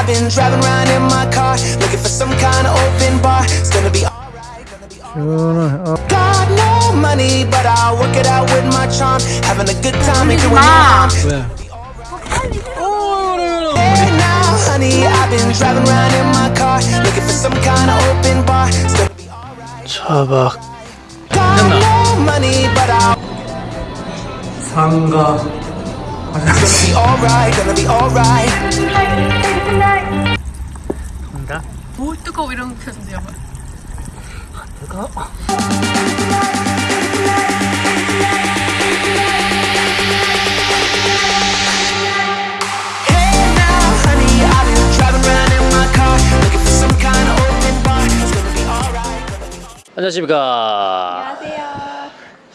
I've been driving around in my car, looking for some kind of open bar. It's gonna be alright, gonna be alright. Got no money, but I'll work it out with my charm. Having a good time and doing mom. Yeah. Hey now, Got no money, but I'll. 간다. 뭐 뜨거워 이런 표정이야. 뜨거. Hey now, honey, I've been driving around in my car, looking for some kind of open bar. It's gonna be alright, gonna be 안녕하십니까. 안녕하세요.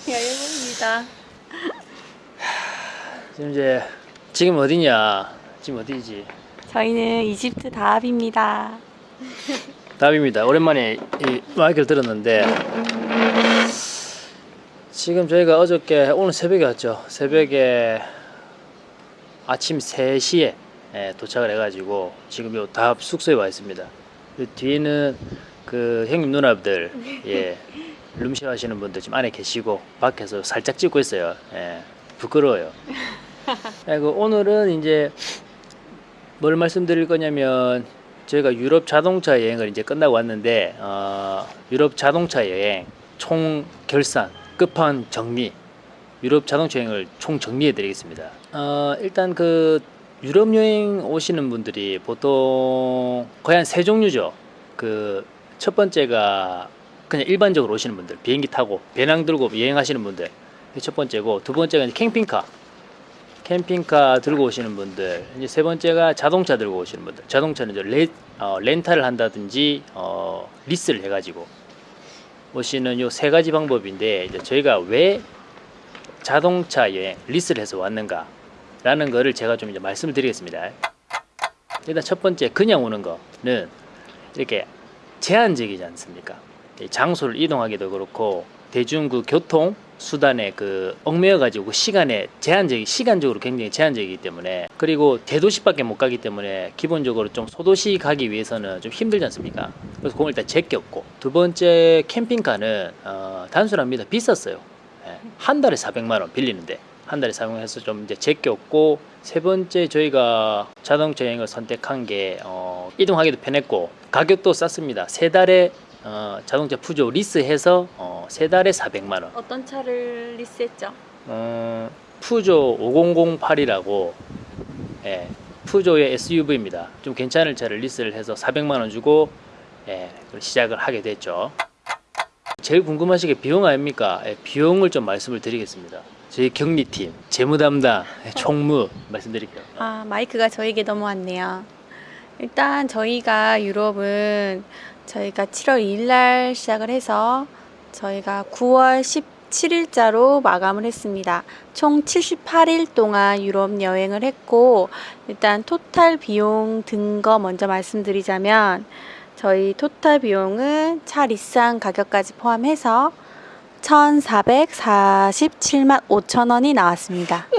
여유입니다. 지금 이제 지금 어디냐? 지금 어디지? 저희는 이집트 다합입니다. 답입니다. 오랜만에 이 마이크를 들었는데 지금 저희가 어저께 오늘 새벽에 왔죠. 새벽에 아침 3시에 예, 도착을 해가지고 지금 요 다합 숙소에 와 있습니다. 그 뒤에는 그 형님 누나들 예 룸쉐어 하시는 분들 지금 안에 계시고 밖에서 살짝 찍고 있어요. 예, 부끄러워요. 예, 그 오늘은 이제 뭘 말씀드릴 거냐면 저희가 유럽 자동차 여행을 이제 끝나고 왔는데 어, 유럽 자동차 여행 총 결산 끝판 정리 유럽 자동차 여행을 총 정리해 드리겠습니다. 어, 일단 그 유럽 여행 오시는 분들이 보통 거의 한 세 종류죠. 그 첫 번째가 그냥 일반적으로 오시는 분들 비행기 타고 배낭 들고 여행하시는 분들 첫 번째고 두 번째가 캠핑카 캠핑카 들고 오시는 분들 이제 세 번째가 자동차 들고 오시는 분들. 자동차는 이제 레, 어, 렌탈을 한다든지 어, 리스를 해가지고 오시는 요 세 가지 방법인데 이제 저희가 왜 자동차 여행 리스를 해서 왔는가 라는 거를 제가 좀 이제 말씀을 드리겠습니다. 일단 첫 번째 그냥 오는 거는 이렇게 제한적이지 않습니까? 이 장소를 이동하기도 그렇고 대중 그 교통 수단에 그 얽매여 가지고 시간에 제한적이 시간적으로 굉장히 제한적이기 때문에 그리고 대도시밖에 못 가기 때문에 기본적으로 좀 소도시 가기 위해서는 좀 힘들지 않습니까? 그래서 그걸 일단 제꼈고 두 번째 캠핑카는 어, 단순합니다. 비쌌어요. 예, 한 달에 400만 원 빌리는데 한 달에 400만 원 해서 좀 이제 제꼈고 세 번째 저희가 자동차 여행을 선택한 게 어, 이동하기도 편했고 가격도 쌌습니다. 세 달에 어, 자동차 푸조 리스해서 어, 세 달에 400만 원. 어떤 차를 리스했죠? 어, 푸조 5008이라고 예, 푸조의 SUV입니다. 좀 괜찮은 차를 리스를 해서 400만 원 주고 예, 시작을 하게 됐죠. 제일 궁금하신 게 비용 아닙니까? 예, 비용을 좀 말씀을 드리겠습니다. 저희 경리팀, 재무 담당, 예, 총무 말씀드릴게요. 아 마이크가 저에게 넘어왔네요. 일단 저희가 유럽은 저희가 7월 2일 날 시작을 해서 저희가 9월 17일자로 마감을 했습니다. 총 78일 동안 유럽 여행을 했고 일단 토탈 비용 든 거 먼저 말씀드리자면 저희 토탈 비용은 차 리스한 가격까지 포함해서 1,447만 5천 원이 나왔습니다.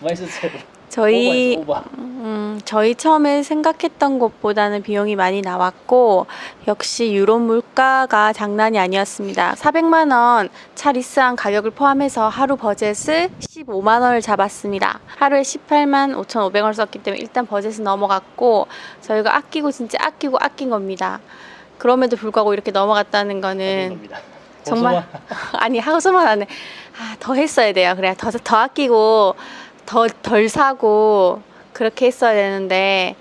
많이 썼어요. 저희 오버. 음, 저희 처음에 생각했던 것보다는 비용이 많이 나왔고 역시 유럽 물가가 장난이 아니었습니다. 400만 원 차 리스한 가격을 포함해서 하루 버젯을 15만 원을 잡았습니다. 하루에 18만 5,500원을 썼기 때문에 일단 버젯은 넘어갔고 저희가 아끼고 진짜 아끼고 아낀 겁니다. 그럼에도 불구하고 이렇게 넘어갔다는 거는. 정말 아니 하고서만 안해 아, 더 했어야 돼요. 그래야 더, 더 아끼고 더 덜 사고 그렇게 했어야 되는데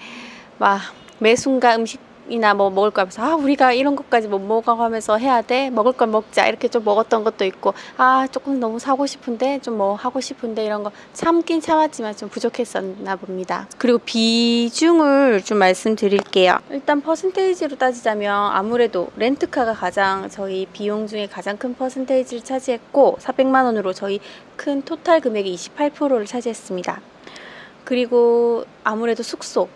막 매 순간 음식 이나 뭐 먹을 거 하면서 아 우리가 이런 것까지 못 먹어 하면서 해야 돼? 먹을 걸 먹자. 이렇게 좀 먹었던 것도 있고 아 조금 너무 사고 싶은데? 좀 뭐 하고 싶은데? 이런 거 참긴 참았지만 좀 부족했었나 봅니다. 그리고 비중을 좀 말씀드릴게요. 일단 퍼센테이지로 따지자면 아무래도 렌트카가 가장 저희 비용 중에 가장 큰 퍼센테이지를 차지했고 400만 원으로 저희 큰 토탈 금액의 28%를 차지했습니다. 그리고 아무래도 숙소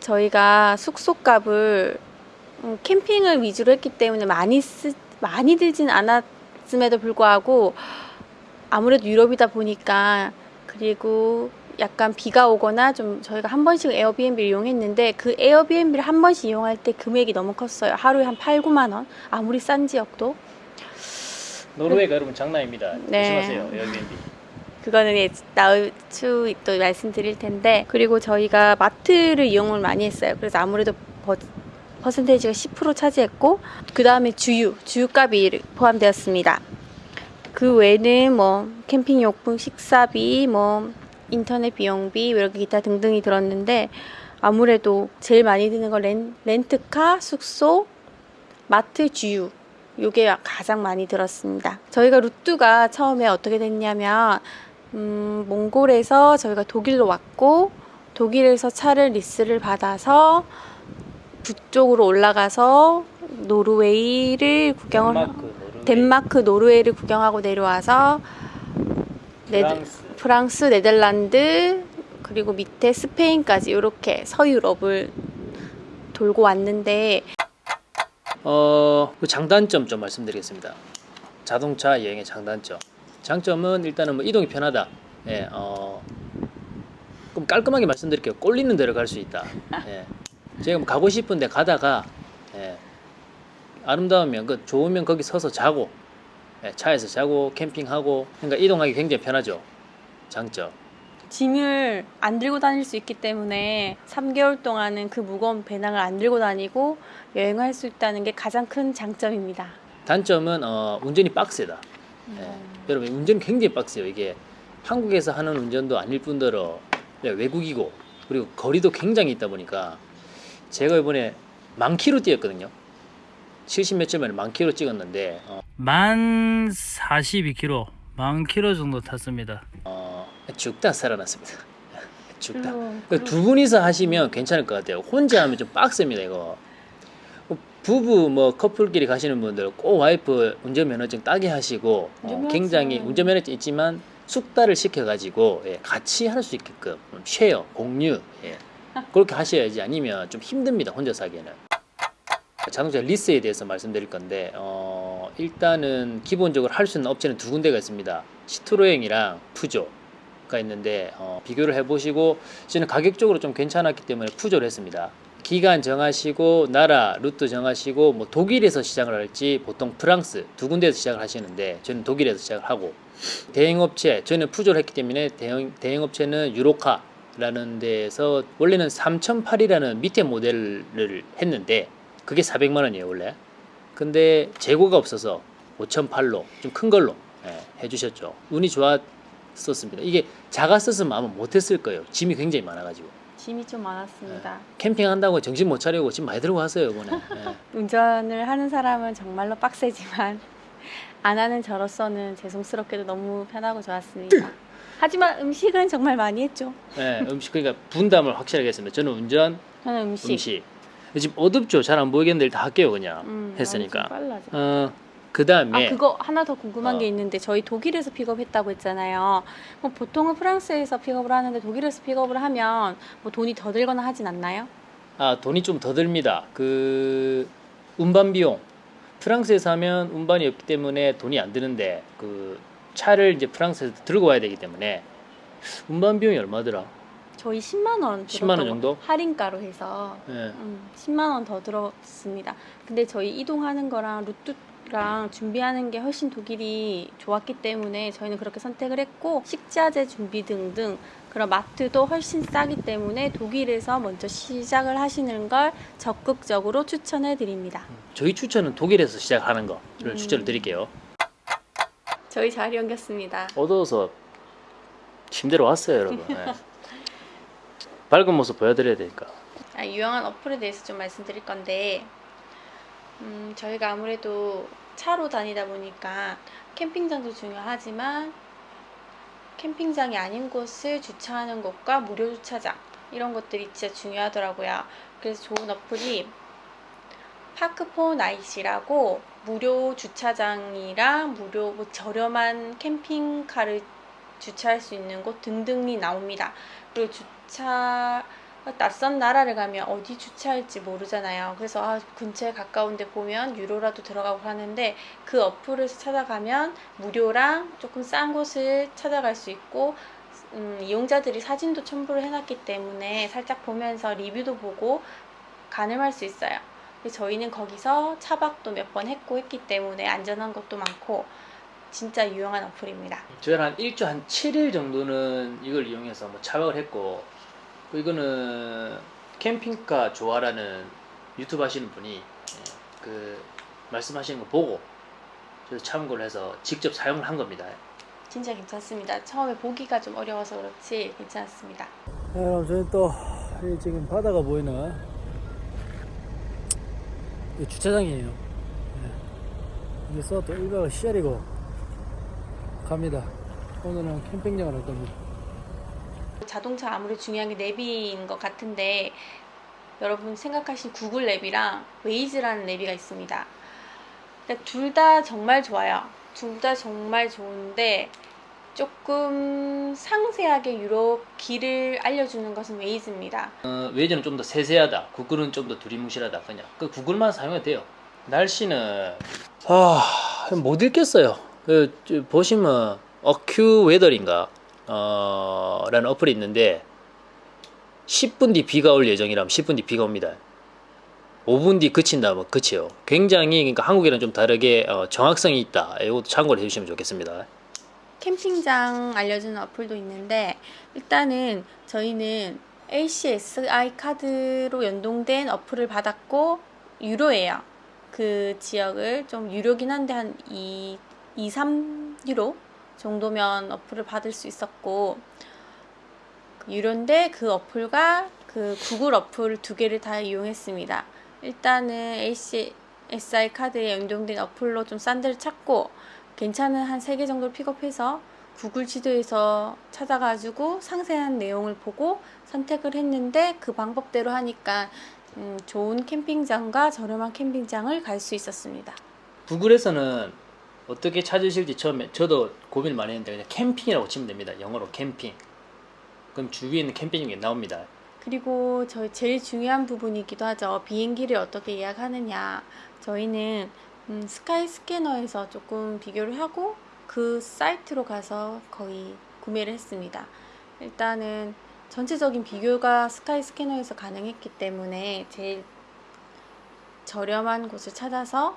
저희가 숙소 값을 음, 캠핑을 위주로 했기 때문에 많이 쓰 많이 들진 않았음에도 불구하고 아무래도 유럽이다 보니까 그리고 약간 비가 오거나 좀 저희가 한 번씩 에어비앤비를 이용했는데 그 에어비앤비를 한 번씩 이용할 때 금액이 너무 컸어요. 하루에 한 8, 9만 원. 아무리 싼 지역도. 노르웨이가 여러분 장난입니다. 네. 조심하세요. 에어비앤비. 그거는 예, 나을 추또 말씀드릴 텐데 그리고 저희가 마트를 이용을 많이 했어요. 그래서 아무래도 버, 퍼센테이지가 10% 차지했고 그 다음에 주유, 주유값이 포함되었습니다. 그 외에는 뭐 캠핑 용품, 식사비, 뭐 인터넷 비용비 이렇게 기타 등등이 들었는데 아무래도 제일 많이 드는 건 렌, 렌트카, 숙소, 마트, 주유 요게 가장 많이 들었습니다. 저희가 루트가 처음에 어떻게 됐냐면 음, 몽골에서 저희가 독일로 왔고 독일에서 차를 리스를 받아서 북쪽으로 올라가서 노르웨이를 구경을 하- 덴마크, 노르웨이, 덴마크, 노르웨이를 구경하고 내려와서 네드- 프랑스. 프랑스, 네덜란드 그리고 밑에 스페인까지 이렇게 서유럽을 돌고 왔는데 어, 그 장단점 좀 말씀드리겠습니다. 자동차 여행의 장단점. 장점은 일단은 뭐 이동이 편하다. 예, 어, 그럼 깔끔하게 말씀드릴게요. 꼴리는 대로 갈 수 있다. 예. 제가 뭐 가고 싶은데 가다가 예, 아름다우면 그 좋으면 거기 서서 자고 예, 차에서 자고 캠핑하고 그러니까 이동하기 굉장히 편하죠. 장점. 짐을 안 들고 다닐 수 있기 때문에 3개월 동안은 그 무거운 배낭을 안 들고 다니고 여행할 수 있다는 게 가장 큰 장점입니다. 단점은 어, 운전이 빡세다. 예. 음. 여러분 운전 굉장히 빡세요. 이게 한국에서 하는 운전도 아닐 뿐더러 외국이고 그리고 거리도 굉장히 있다 보니까 제가 이번에 만 킬로 뛰었거든요. 70 몇칠 만에 만 킬로 찍었는데 어, 만 42km, 만 킬로 정도 탔습니다. 어, 죽다 살아났습니다. 죽다. 그 두 분이서 하시면 괜찮을 것 같아요. 혼자 하면 좀 빡셉니다 이거. 뭐 부부 뭐 커플끼리 가시는 분들 꼭 와이프 운전면허증 따게 하시고 어. 굉장히 운전면허증 있지만 숙달을 시켜가지고 예, 같이 할 수 있게끔 음, 쉐어 공유 예, 그렇게 하셔야지 아니면 좀 힘듭니다 혼자서 하기에는. 자동차 리스에 대해서 말씀드릴 건데 어, 일단은 기본적으로 할 수 있는 업체는 두 군데가 있습니다. 시트로행이랑 푸조 가 있는데 어, 비교를 해보시고 저는 가격적으로 좀 괜찮았기 때문에 푸조를 했습니다. 기간 정하시고 나라 루트 정하시고 뭐 독일에서 시작을 할지 보통 프랑스 두 군데에서 시작을 하시는데 저는 독일에서 시작을 하고 대행업체 저는 푸조를 했기 때문에 대행, 대행업체는 유로카 라는 데에서 원래는 3008이라는 밑에 모델을 했는데 그게 400만 원이에요 원래. 근데 재고가 없어서 5008로 좀 큰 걸로 예, 해주셨죠. 운이 좋았었습니다. 이게 작았었으면 아마 못했을 거예요. 짐이 굉장히 많아가지고 짐이 좀 많았습니다. 캠핑한다고 정신 못 차리고 짐 많이 들고 왔어요 이번에 예. 운전을 하는 사람은 정말로 빡세지만 안 하는 저로서는 죄송스럽게도 너무 편하고 좋았습니다. 하지만 음식은 정말 많이 했죠. 예, 음식 그러니까 분담을 확실하게 했습니다 저는 운전 저는 음식. 음식 지금 어둡죠 잘 안 보이겠는데 다 할게요 그냥 음, 했으니까. 어, 그 다음에 아 그거 하나 더 궁금한 어. 게 있는데 저희 독일에서 픽업했다고 했잖아요. 뭐 보통은 프랑스에서 픽업을 하는데 독일에서 픽업을 하면 뭐 돈이 더 들거나 하진 않나요? 아 돈이 좀 더 듭니다. 그 운반 비용 프랑스에서 하면 운반이 없기 때문에 돈이 안 드는데 그 차를 이제 프랑스에서 들고 와야 되기 때문에 운반 비용이 얼마더라? 저희 10만 원 10만 원 정도? 거, 할인가로 해서 예. 음, 10만 원 더 들었습니다. 근데 저희 이동하는 거랑 루트 랑 준비하는 게 훨씬 독일이 좋았기 때문에 저희는 그렇게 선택을 했고 식자재 준비 등등 그런 마트도 훨씬 싸기 때문에 독일에서 먼저 시작을 하시는 걸 적극적으로 추천해 드립니다. 저희 추천은 독일에서 시작하는 거를 음. 추천을 드릴게요. 저희 자리 옮겼습니다. 어두워서 침대로 왔어요, 여러분. 예. 밝은 모습 보여드려야 되니까. 아, 유용한 어플에 대해서 좀 말씀드릴 건데 음, 저희가 아무래도 차로 다니다 보니까 캠핑장도 중요하지만 캠핑장이 아닌 곳을 주차하는 곳과 무료 주차장 이런 것들이 진짜 중요하더라고요. 그래서 좋은 어플이 파크포 나이시라고 무료 주차장이랑 무료 뭐 저렴한 캠핑카를 주차할 수 있는 곳 등등이 나옵니다. 그리고 주차 낯선 나라를 가면 어디 주차할지 모르잖아요. 그래서 아, 근처에 가까운데 보면 유로라도 들어가고 하는데 그 어플을 찾아가면 무료랑 조금 싼 곳을 찾아갈 수 있고 음, 이용자들이 사진도 첨부를 해놨기 때문에 살짝 보면서 리뷰도 보고 가늠할 수 있어요. 저희는 거기서 차박도 몇 번 했고 했기 때문에 안전한 것도 많고 진짜 유용한 어플입니다. 저희는 한 일주 한 7일 정도는 이걸 이용해서 뭐 차박을 했고 그 이거는 캠핑카 좋아라는 유튜브 하시는 분이 예, 그 말씀하시는 거 보고 저도 참고를 해서 직접 사용을 한 겁니다. 진짜 괜찮습니다. 처음에 보기가 좀 어려워서 그렇지 괜찮습니다. 네, 그럼 저희 또이 지금 바다가 보이는 이 주차장이에요. 네. 여기서 또 1박을 시작이고 갑니다. 오늘은 캠핑장을 할 겁니다. 자동차 아무리 중요한 게 내비인 것 같은데 여러분 생각하신 구글 map이랑 Waze라는 map이 있습니다. 둘 다 정말 좋아요. 둘 다 정말 좋은데 조금 상세하게 유럽 길을 알려주는 것은 Waze입니다. 어, Waze는 좀 더 세세하다. 구글은 좀 더 두리뭉실하다. 그냥 그 구글만 사용해도 돼요. 날씨는 아 못 읽겠어요. 그, 저, 보시면 AccuWeather인가 어, 라는 어플이 있는데 10분 뒤 비가 올 예정이라면 10분 뒤 비가 옵니다. 5분 뒤 그친다면 그치요. 굉장히 그러니까 한국이랑 좀 다르게 어, 정확성이 있다. 이것도 참고를 해주시면 좋겠습니다. 캠핑장 알려주는 어플도 있는데 일단은 저희는 ACSI 카드로 연동된 어플을 받았고 유로예요. 그 지역을 좀 유료긴 한데 한 2, 2 3유로 정도면 어플을 받을 수 있었고 유료인데 그 어플과 그 구글 어플 두 개를 다 이용했습니다. 일단은 ACSI 카드에 연동된 어플로 좀 싼 데를 찾고 괜찮은 한 세 개 정도를 픽업해서 구글 지도에서 찾아가지고 상세한 내용을 보고 선택을 했는데 그 방법대로 하니까 음, 좋은 캠핑장과 저렴한 캠핑장을 갈 수 있었습니다. 구글에서는 어떻게 찾으실지 처음에 저도 고민을 많이 했는데 그냥 캠핑이라고 치면 됩니다. 영어로 캠핑. 그럼 주위에 있는 캠핑이 나옵니다. 그리고 저희 제일 중요한 부분이기도 하죠. 비행기를 어떻게 예약하느냐. 저희는 음, 스카이 스캐너에서 조금 비교를 하고 그 사이트로 가서 거의 구매를 했습니다. 일단은 전체적인 비교가 스카이 스캐너에서 가능했기 때문에 제일 저렴한 곳을 찾아서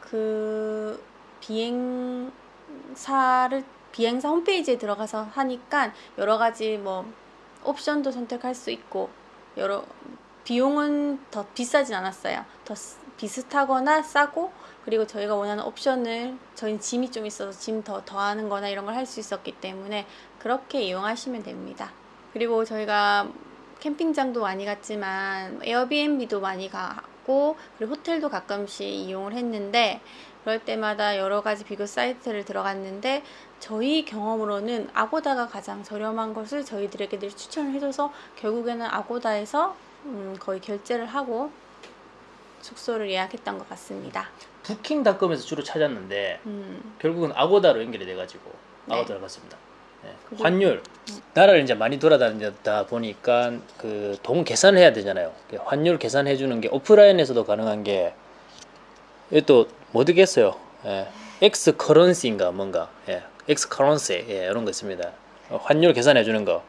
그 비행사를 비행사 홈페이지에 들어가서 하니까 여러 가지 뭐 옵션도 선택할 수 있고 여러 비용은 더 비싸진 않았어요. 더 쓰- 비슷하거나 싸고 그리고 저희가 원하는 옵션을 저희는 짐이 좀 있어서 짐 더 더하는 거나 이런 걸 할 수 있었기 때문에 그렇게 이용하시면 됩니다. 그리고 저희가 캠핑장도 많이 갔지만 에어비앤비도 많이 가 고 그리고 호텔도 가끔씩 이용을 했는데 그럴 때마다 여러 가지 비교 사이트를 들어갔는데 저희 경험으로는 아고다가 가장 저렴한 것을 저희들에게 늘 추천을 해줘서 결국에는 아고다에서 음, 거의 결제를 하고 숙소를 예약했던 것 같습니다. 부킹닷컴에서 주로 찾았는데 음, 결국은 아고다로 연결이 돼가지고 네. 아고다로 갔습니다. 네. 환율 나라를 이제 많이 돌아다니다 보니까 그 돈 계산을 해야 되잖아요. 그 환율 계산해 주는 게 오프라인에서도 가능한 게 이게 또 못 듣겠어요. 예. XE Currency인가 뭔가 예. XE Currency 예, 이런 거 있습니다. 어, 환율 계산해 주는 거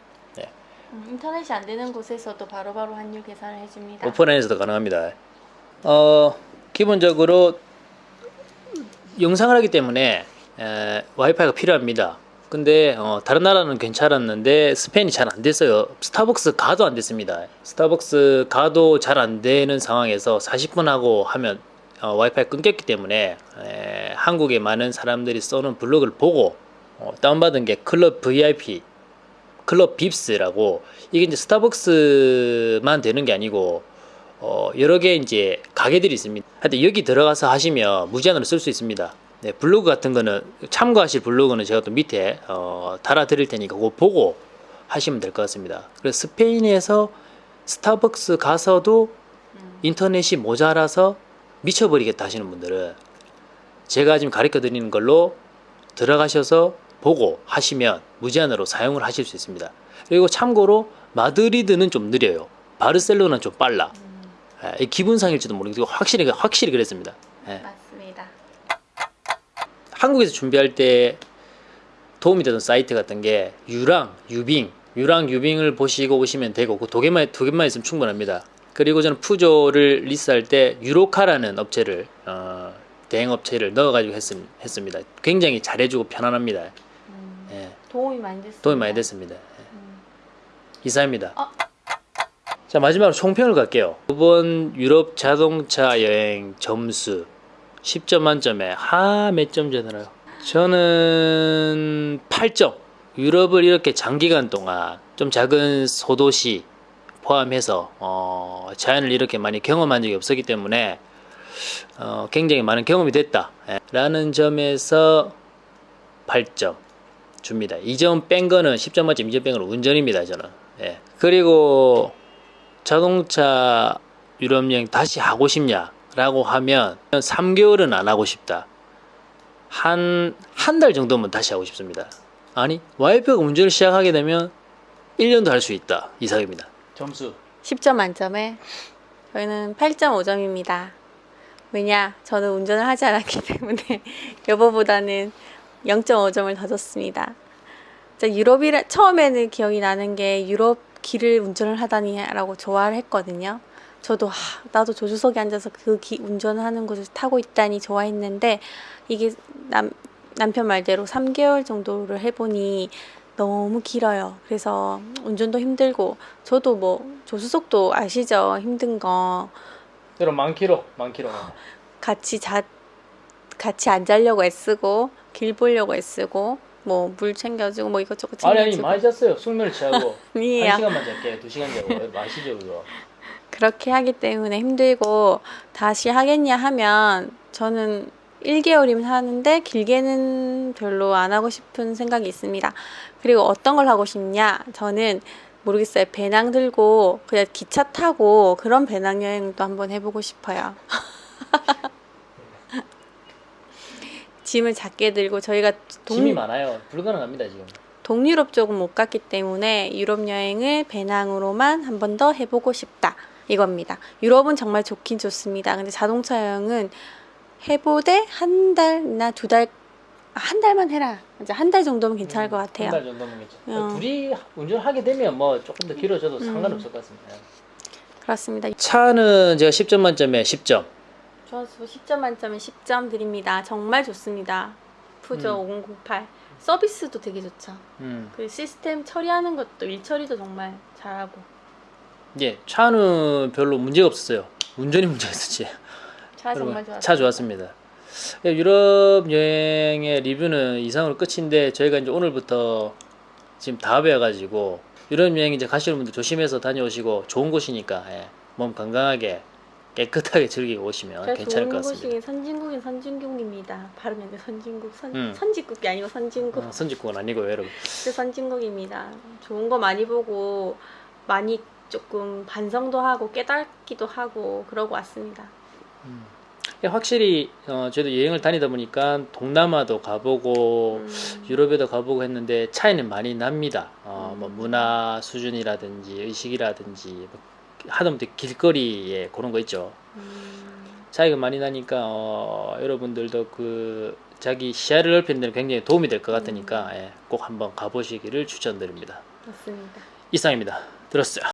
음, 인터넷이 안 되는 곳에서도 바로 바로 환율 계산을 해줍니다. 오프라인에서도 가능합니다. 어, 기본적으로 영상을 하기 때문에 에, 와이파이가 필요합니다. 근데 어, 다른 나라는 괜찮았는데 스페인이 잘 안 됐어요. 스타벅스 가도 안 됐습니다. 스타벅스 가도 잘 안 되는 상황에서 40분 하고 하면 어, 와이파이 끊겼기 때문에 에, 한국의 많은 사람들이 써는 블로그를 보고 어, 다운받은 게 클럽 VIP 클럽 빕스라고 이게 이제 스타벅스만 되는 게 아니고 어, 여러 개 이제 가게들이 있습니다. 하여튼 여기 들어가서 하시면 무제한으로 쓸 수 있습니다. 네, 블로그 같은 거는 참고하실 블로그는 제가 또 밑에 어, 달아 드릴 테니까 그거 보고 하시면 될 것 같습니다. 그래서 스페인에서 스타벅스 가서도 인터넷이 모자라서 미쳐버리겠다 하시는 분들은 제가 지금 가르쳐 드리는 걸로 들어가셔서 보고 하시면 무제한으로 사용을 하실 수 있습니다. 그리고 참고로 마드리드는 좀 느려요. 바르셀로나는 좀 빨라. 예, 기분상일지도 모르겠고 확실히 확실히 그랬습니다. 예. 한국에서 준비할 때 도움이 되는 사이트 같은 게 유랑, 유빙, 유랑, 유빙을 보시고 오시면 되고 그 두 개만 두 개만 있으면 충분합니다. 그리고 저는 푸조를 리스할 때 유로카라는 업체를 어, 대행 업체를 넣어가지고 했, 했습니다. 굉장히 잘해주고 편안합니다. 예, 도움이 많이 됐어요. 도움이 많이 됐습니다. 예. 이상입니다. 자 마지막으로 총평을 갈게요. 이번 유럽 자동차 여행 점수 10점 만점에 하 몇 점 되나요? 저는 8점. 유럽을 이렇게 장기간 동안 좀 작은 소도시 포함해서 어, 자연을 이렇게 많이 경험한 적이 없었기 때문에 어, 굉장히 많은 경험이 됐다. 예, 라는 점에서 8점 줍니다. 2점 뺀 거는 10점 만점 2점 뺀 거는 운전입니다. 저는. 예. 그리고 자동차 유럽 여행 다시 하고 싶냐 라고 하면 3개월은 안 하고 싶다. 한 한 달 정도면 다시 하고 싶습니다. 아니 와이프가 운전을 시작하게 되면 1년도 할 수 있다 이상입니다. 점수 10점 만점에 저희는 8.5점입니다. 왜냐? 저는 운전을 하지 않았기 때문에 여보보다는 0.5점을 더 줬습니다. 유럽이라 처음에는 기억이 나는 게 유럽 길을 운전을 하다니 라고 좋아를 했거든요. 저도 하, 나도 조수석에 앉아서 그 기, 운전하는 곳을 타고 있다니 좋아했는데 이게 남, 남편 말대로 3개월 정도를 해보니 너무 길어요. 그래서 운전도 힘들고 저도 뭐 조수석도 아시죠? 힘든 거 킬로 만 킬로 같이 자 같이 안 자려고 애쓰고 길 보려고 애쓰고 뭐 물 챙겨주고 뭐 이것저것 아니 아니 챙겨주고 많이 잤어요. 숙면을 취하고. 한 시간만 잘게 두 시간 자고 마시죠 그거. 그렇게 하기 때문에 힘들고 다시 하겠냐 하면 저는 1개월이면 하는데 길게는 별로 안 하고 싶은 생각이 있습니다. 그리고 어떤 걸 하고 싶냐? 저는 모르겠어요. 배낭 들고 그냥 기차 타고 그런 배낭 여행도 한번 해보고 싶어요. 짐을 작게 들고 저희가 동, 짐이 많아요. 불가능합니다 지금. 동유럽 쪽은 못 갔기 때문에 유럽 여행을 배낭으로만 한 번 더 해보고 싶다 이겁니다. 유럽은 정말 좋긴 좋습니다. 근데 자동차 여행은 해보되 한 달이나 두 달, 아, 한 달만 해라. 이제 한 달 정도면 괜찮을 것 같아요. 한 달 정도면 괜찮아요. 어. 둘이 운전하게 되면 뭐 조금 더 길어져도 음. 상관없을 것 같습니다. 그렇습니다. 차는 제가 10점 만점에 10점. 저 10점 만점에 10점 드립니다. 정말 좋습니다. 푸조 5008 서비스도 되게 좋죠. 음. 그 시스템 처리하는 것도 일 처리도 정말 잘하고 예, 차는 별로 문제가 없었어요. 운전이 문제였었지. 차 정말 여러분, 좋았어요. 차 좋았습니다. 예, 유럽 여행의 리뷰는 이상으로 끝인데 저희가 이제 오늘부터 지금 다 배워가지고 유럽 여행 이제 가시는 분들 조심해서 다녀오시고 좋은 곳이니까 예, 몸 건강하게 깨끗하게 즐기고 오시면 괜찮을 것 좋은 같습니다. 곳이 선진국인 선진국입니다. 돼. 선진국 선 음. 선진국이 아니고 선진국. 어, 선진국은 아니고요, 여러분. 그 선진국입니다. 좋은 거 많이 보고 많이 조금 반성도 하고 깨닫기도 하고 그러고 왔습니다. 예, 확실히 어, 저도 여행을 다니다 보니까 동남아도 가보고 음. 유럽에도 가보고 했는데 차이는 많이 납니다. 어, 뭐 음. 문화 수준이라든지 의식이라든지 뭐 하다못해 길거리에 그런 거 있죠. 음, 차이가 많이 나니까 어, 여러분들도 그 자기 시야를 넓히는 데는 굉장히 도움이 될 것 같으니까 예, 꼭 한번 가보시기를 추천드립니다. 맞습니다. 이상입니다. 들었어요.